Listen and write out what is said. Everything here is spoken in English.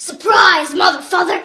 Surprise, motherfucker!